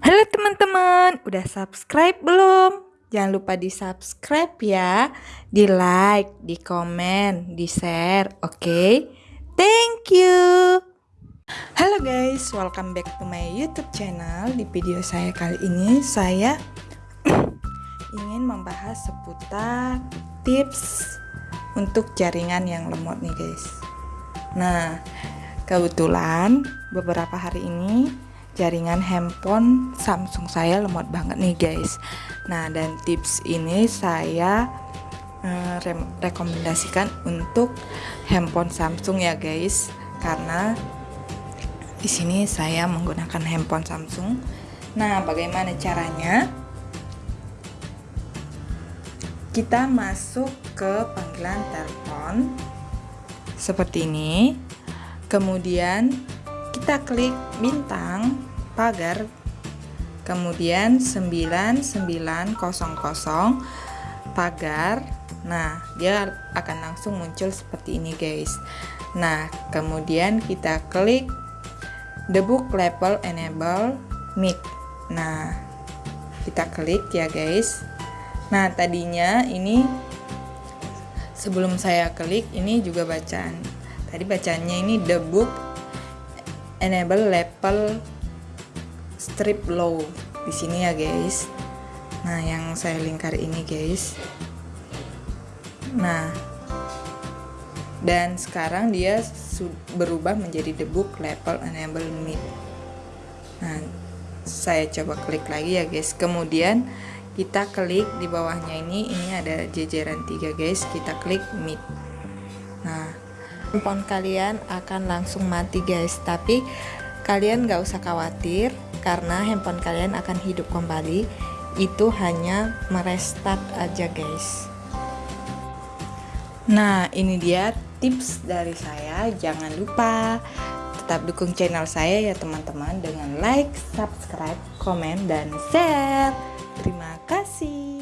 Halo teman-teman, udah subscribe belum? Jangan lupa di subscribe ya, di like, di komen, di share, oke? Okay? Thank you. Halo guys, welcome back to my YouTube channel. Di video saya kali ini saya ingin membahas seputar tips untuk jaringan yang lemot nih guys. Nah, kebetulan beberapa hari ini jaringan handphone Samsung saya lemot banget nih guys. Nah dan tips ini saya uh, rekomendasikan untuk handphone Samsung ya guys. Karena di sini saya menggunakan handphone Samsung. Nah bagaimana caranya? Kita masuk ke panggilan telepon seperti ini. Kemudian kita klik bintang pagar. Kemudian 9900 pagar. Nah dia akan langsung muncul seperti ini guys. Nah kemudian kita klik the book level enable mic. Nah kita klik ya guys. Nah tadinya ini sebelum saya klik ini juga bacaan. Tadi bacanya ini the book enable level strip low. Di sini ya guys. Nah yang saya lingkar ini guys. Nah dan sekarang dia berubah menjadi debug level enable mid nah saya coba klik lagi ya guys. Kemudian kita klik di bawahnya ini. Ini ada jajaran tiga guys. Kita klik mid handphone kalian akan langsung mati guys. Tapi kalian gak usah khawatir karena handphone kalian akan hidup kembali. Itu hanya merestart aja guys. Nah ini dia tips dari saya. Jangan lupa tetap dukung channel saya ya teman-teman dengan like, subscribe, komen, dan share. Terima kasih